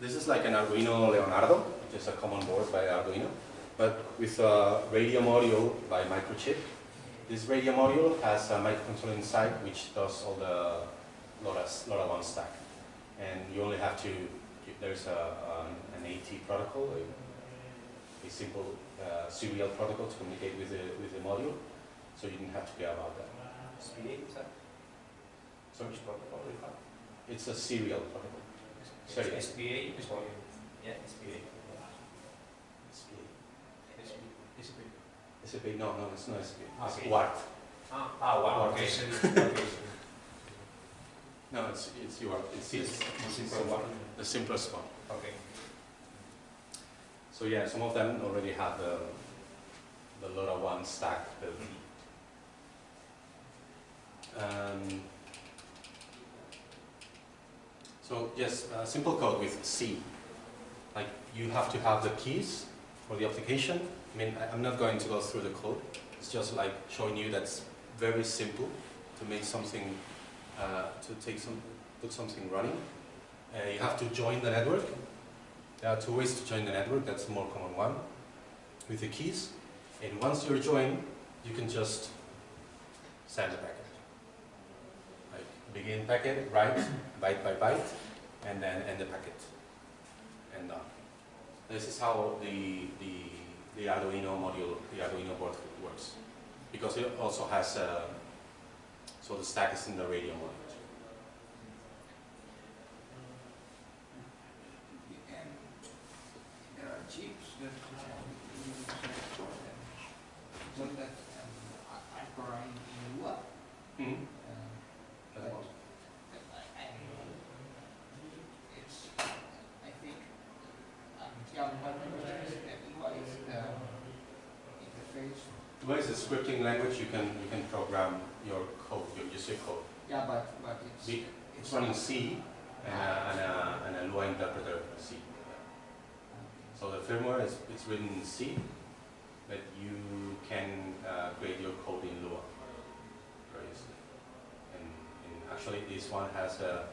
this is like an Arduino Leonardo, which is a common board by Arduino, but with a radio module by Microchip. This radio module has a microcontroller inside which does all the LoRa, LoRaWAN stack. And you only have to, there's a, an AT protocol, a, a simple uh, serial protocol to communicate with the, with the module, so you didn't have to care about that. SPA, is that? So Which protocol we have? it's a serial protocol. Sorry. It's SPA, is what- yeah, SPA. SPA. SPA, no, no, it's not SPA. It's Okay. WART. Ah, ah, wow, Okay. No, it's, it's UART. It's, it's, the it's simple one. the simplest one. Okay. So yeah, some of them already have the, the LoRaWAN stack built. Um, so yes, uh, simple code with C. Like you have to have the keys for the application. I mean, I'm not going to go through the code. It's just like showing you that's very simple to make something, uh, to take some, put something running. Uh, you have to join the network. There are two ways to join the network. That's the more common one with the keys. And once you're joined, you can just send it packet. Begin packet, write byte by byte, and then end the packet. And done. This is how the, the, the Arduino module, the Arduino board works. Because it also has, uh, so the stack is in the radio mode. And there are chips that you use for them. So that um, I- I'm running in what? Mhm. Um, but I- I- It's, I think, um, yeah, what is what is the interface? What is the scripting language? You can, you can program your code, your user code. Yeah, but, but it's. Running C, and a, and a, and a Lua interpreter C. So the firmware is it's written in C, but you can uh, create your code in Lua very easily. And, and actually, this one has a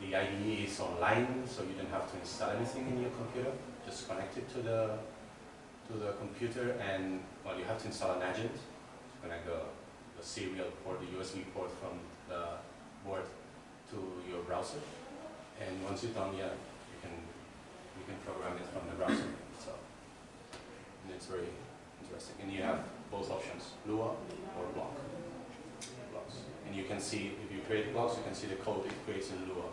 the IDE is online, so you don't have to install anything in your computer. Just connect it to the to the computer, and well, you have to install an agent to connect the, the serial port, the USB port from the board to your browser. And once you're done, yeah, you can you can program it from the browser. So and it's very interesting. And you have both options, Lua or Block. Blocks. And you can see if you create blocks, you can see the code it creates in Lua.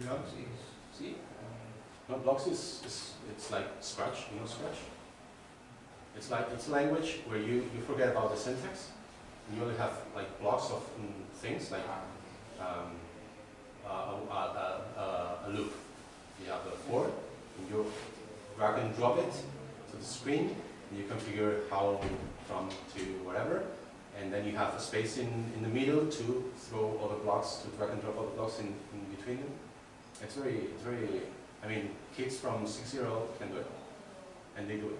Blocks is, see, No, blocks is, is it's like Scratch, you know Scratch? It's like it's a language where you, you forget about the syntax. And you only have like blocks of mm, things like um, a, a, a, a loop. You have a for, and you drag and drop it to the screen, and you configure how from to whatever, and then you have a space in, in the middle to throw all the blocks, to drag and drop all the blocks in, in between them. It's very, it's very, I mean, kids from six year old can do it, and they do it.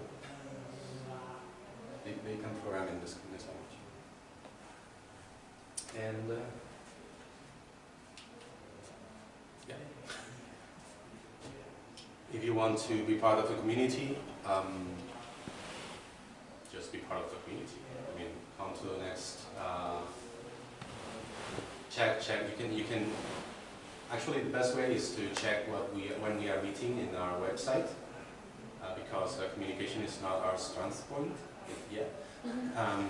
They, they can program in this, in this language. And uh, yeah. If you want to be part of the community, um, just be part of the community. I mean, come to the next. Uh, check, check. You can, you can. Actually, the best way is to check what we when we are meeting in our website, uh, because uh, communication is not our strength point yet. Um,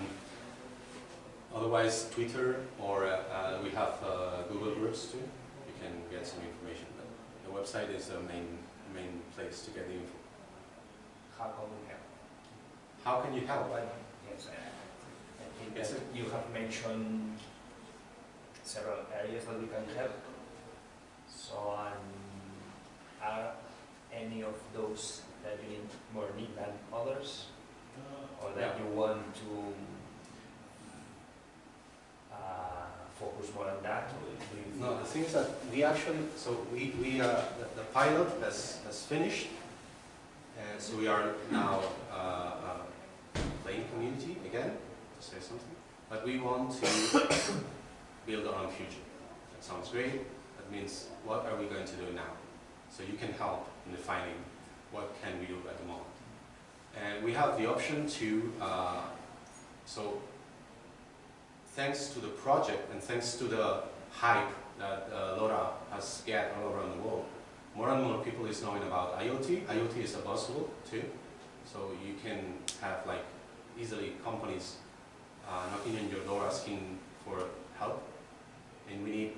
otherwise, Twitter or uh, we have uh, Google groups too. You can get some information. But the website is the main main place to get the info. How can we help? How can you help? Well, yes, I I think Yes, you have mentioned several areas that we can help. So, um, are any of those that you need more need than others? Or that you want to uh, focus more on that? Or No, the thing is that we actually, so we, we uh, the, the pilot has, has finished, and so we are now uh, uh, playing community again, to say something, but we want to build our own future. That sounds great, that means what are we going to do now? So you can help in defining what can we do at the moment. And we have the option to, uh, so thanks to the project and thanks to the hype that uh, LoRa has get all around the world, more and more people is knowing about IoT. IoT is a buzzword too, so you can have like easily companies uh, knocking on your door asking for help, and we need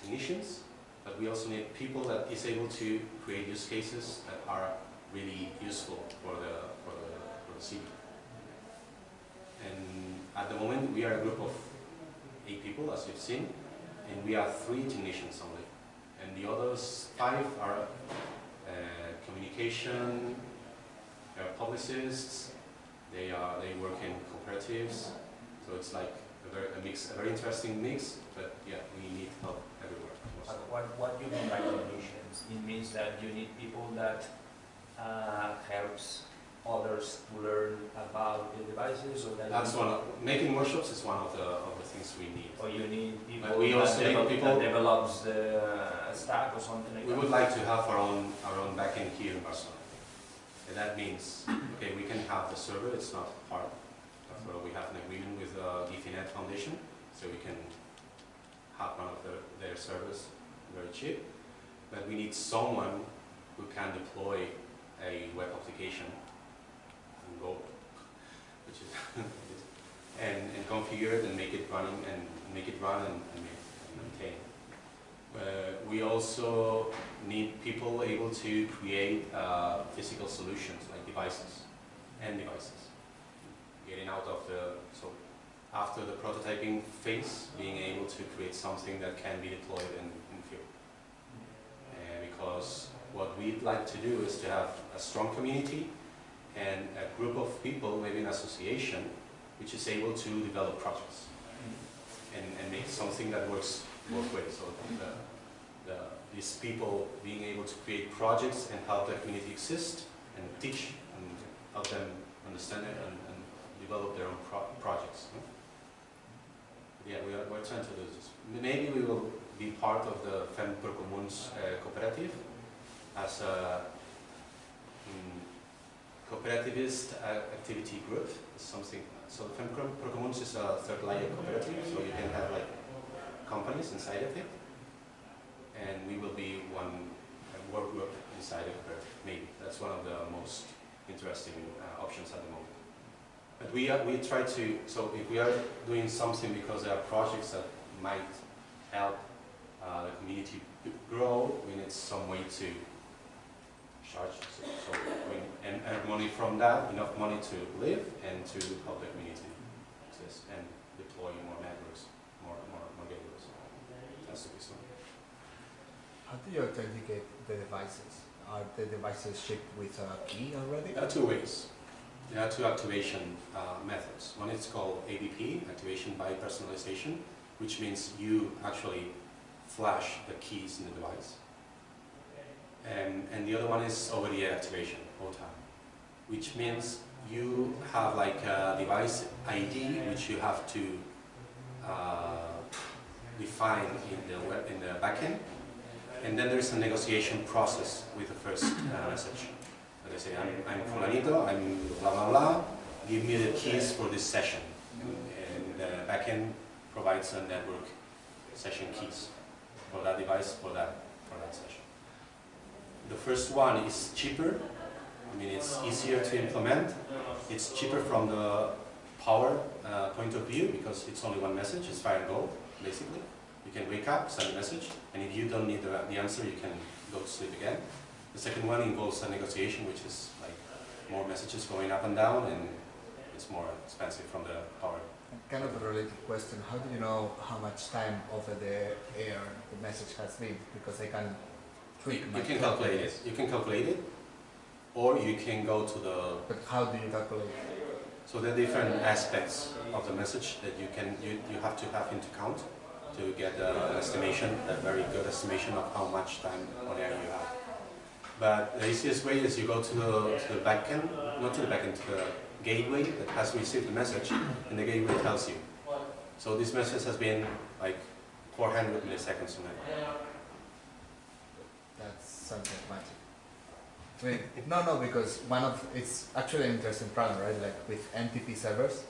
technicians, but we also need people that is able to create use cases that are really useful for the for the city. And we are a group of eight people, as you've seen, and we are three technicians only. And the others five are uh, communication, they are publicists, they are they work in cooperatives, so it's like a very a mix, a very interesting mix. But yeah, we need help everywhere. What, what do you mean by technicians? It means that you need people that uh, helps others to learn about the devices or that That's one. Of, making workshops is one of the of the things we need. or you need people But we also that, need develop, people- that develops the uh, stack or something like that. We that. would like to have our own our own backend here in Barcelona. And that means, okay, we can have the server, it's not hard. After all, we have an agreement with uh, Ethernet Foundation, so we can have one of the, their servers very cheap. But we need someone who can deploy a web application in Go, which is, and, and configure it and make it running and make it run and, and and maintain. Uh, we also need people able to create uh, physical solutions like devices and devices. Getting out of the, so after the prototyping phase, being able to create something that can be deployed in, in field. Uh, because what we'd like to do is to have a strong community and a group of people, maybe an association, which is able to develop projects and, and make something that works both ways. So the, the, these people being able to create projects and help the community exist and teach and help them understand it and, and develop their own pro projects. Yeah, we are, we're trying to do this. Maybe we will be part of the Fem Pro uh, cooperative as a cooperativist activity group, something. So Fem Pro Pro is a third layer cooperative, so you can have like companies inside of it, and we will be one work group inside of it. Maybe that's one of the most interesting uh, options at the moment. But we are, we try to so if we are doing something because there are projects that might help uh, the community grow, we need some way to charge so, so and earn money from that, enough money to live and to help the community exist and deploy more networks, more more more gateways. That's the reason. How do you authenticate the devices? Are the devices shipped with a key already? There are two ways. There are two activation uh, methods. One is called ABP, activation by personalization, which means you actually flash the keys in the device. And, and the other one is over-the-air activation, OTA, which means you have like a device ID which you have to uh, define in the web, in the backend, and then there's a negotiation process with the first uh, message. So they say, I'm, I'm fulanito, I'm blah blah blah, give me the keys for this session. And the backend provides a network session keys for that device, for that, for that session. The first one is cheaper, I mean it's easier to implement, it's cheaper from the power uh, point of view because it's only one message, it's fire and go, basically. You can wake up, send a message, and if you don't need the, the answer, you can go to sleep again. The second one involves a negotiation, which is like more messages going up and down, and it's more expensive from the power. Kind of a related question. How do you know how much time over the air the message has been? Because I can tweak You my can calculate it. You can calculate it, or you can go to the. But how do you calculate? So there are different aspects of the message that you can you, you have to have into count to get uh, an estimation, a very good estimation of how much time on air you have. But the easiest way is you go to the, to the backend, not to the backend, to the gateway that has received the message, and the gateway tells you. So this message has been like 400 milliseconds on air. That's something magic. No, no, because one of it's actually an interesting problem, right? Like with NTP servers,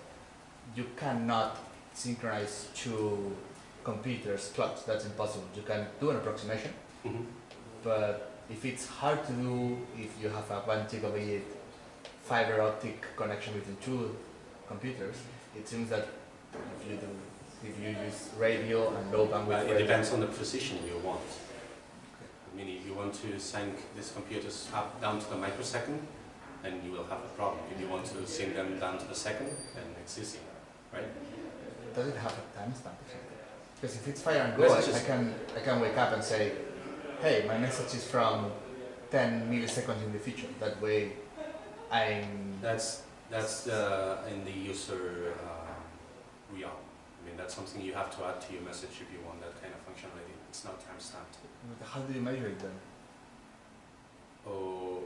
you cannot synchronize two computers' clocks. That's impossible. You can do an approximation, Mhm. but if it's hard to do, if you have a one gigabit fiber optic connection between two computers, it seems that if you do, if you use radio and low bandwidth But it radio, depends on the precision you want. I mean, if you want to sync this computers up down to the microsecond, then you will have a problem. If you want to sync them down to the second, then it's easy, right? Does it have a timestamp or something? Because if it's fire and go, I, I can I can wake up and say, hey, my message is from 10 milliseconds in the future. That way, I'm That's that's the in the user um, realm. I mean, that's something you have to add to your message if you want that kind of functionality. It's not timestamped. How do you measure it then? Oh,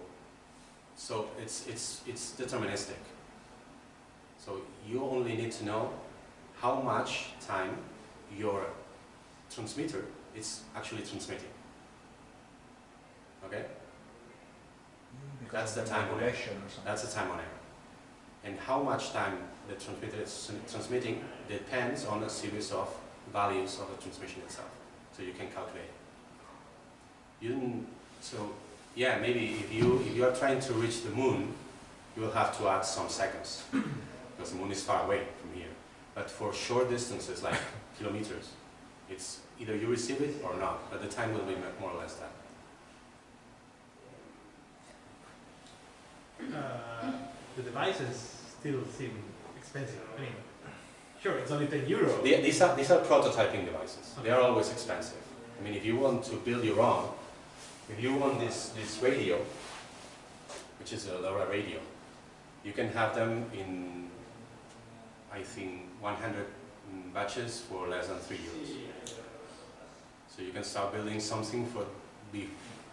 so it's it's it's deterministic. So you only need to know how much time your transmitter is actually transmitting. Okay, Because That's the time on it. regulation or something. that's the time on air. And how much time the transmitter is transmitting depends on a series of values of the transmission itself. So you can calculate. You so yeah, maybe if you if you are trying to reach the moon, you will have to add some seconds because the moon is far away from here. But for short distances like kilometers, it's either you receive it or not. But the time will be more or less that. Uh, the devices still seem expensive. I mean, sure, it's only 10 euros. The- These are, these are prototyping devices. They are always expensive. I mean, if you want to build your own, if you want this, this radio, which is a LoRa radio, you can have them in, I think, 100 batches for less than 3 euros. So you can start building something for be,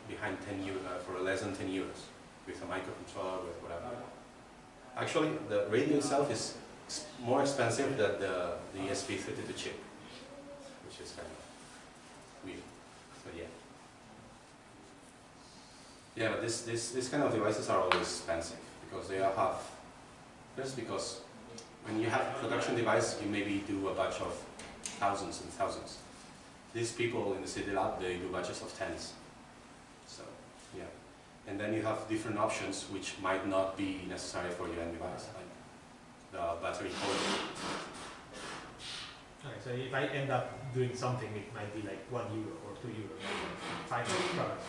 behind 10 euro, uh, for less than 10 euros with a microcontroller, with whatever. Actually, the radio itself is more expensive than the, the ESP32 chip, which is kind of weird. But yeah. Yeah, but this, this, this kind of devices are always expensive because they are have, first because when you have production device, you maybe do a batch of thousands and thousands. These people in the Citilab, they do batches of tens. So, yeah. And then you have different options which might not be necessary for your end device, the battery holder. Okay, so if I end up doing something, it might be like one euro or two euro, five products.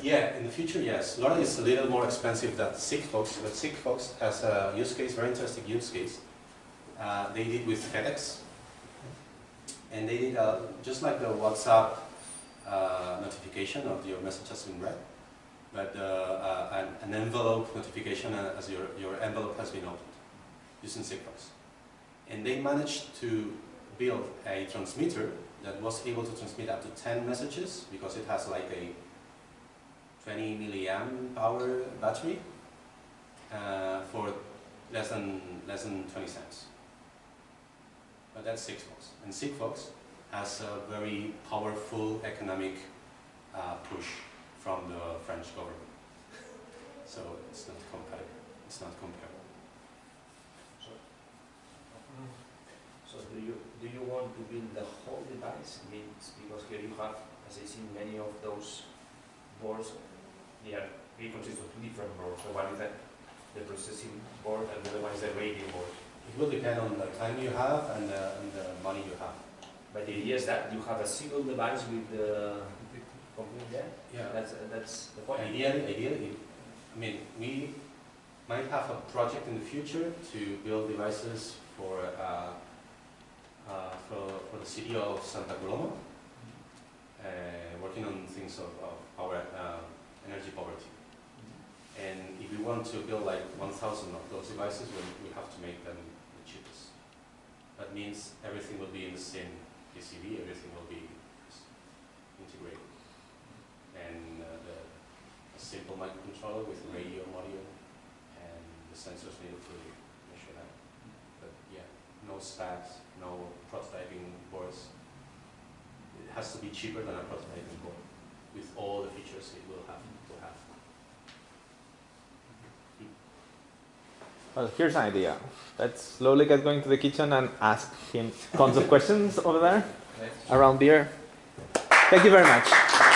Yeah, in the future, yes. LoRa is a little more expensive than Sigfox, but Sigfox has a use case, very interesting use case. Uh, they did with FedEx, and they did uh, just like the WhatsApp uh, notification of your message has been read, but uh, uh, an, an envelope notification as your, your envelope has been opened using Sigfox. And they managed to build a transmitter that was able to transmit up to 10 messages because it has like a 20 milliamp hour battery uh, for less than less than 20 cents. But that's Sigfox, and Sigfox has a very powerful economic uh, push from the French government. So it's not compatible. It's not comparable. So do you, do you want to build the whole device? Means because here you have, as I see many of those boards, they are, they consist of two different boards. So one is the, the processing board and the other one is the radio board. It will depend on the time you have and the, and the money you have. But the idea is that you have a single device with the computer there. Yeah. That's, that's the point. Ideally, ideally, I mean, we might have a project in the future to build devices for, uh, uh, for, for the CEO of Santa Coloma, uh, working on things of, of power, uh, energy poverty. And if we want to build like 1,000 of those devices, we, we have to make them the cheapest. That means everything will be in the same PCB, everything will be integrated. And uh, the, a simple microcontroller with radio module and the sensors needed to measure that. But yeah, no stacks, no prototyping boards. It has to be cheaper than a prototyping board with all the features it will have to have. Well, here's an idea. Let's slowly get going to the kitchen and ask him tons of questions over there around beer. Thank you very much.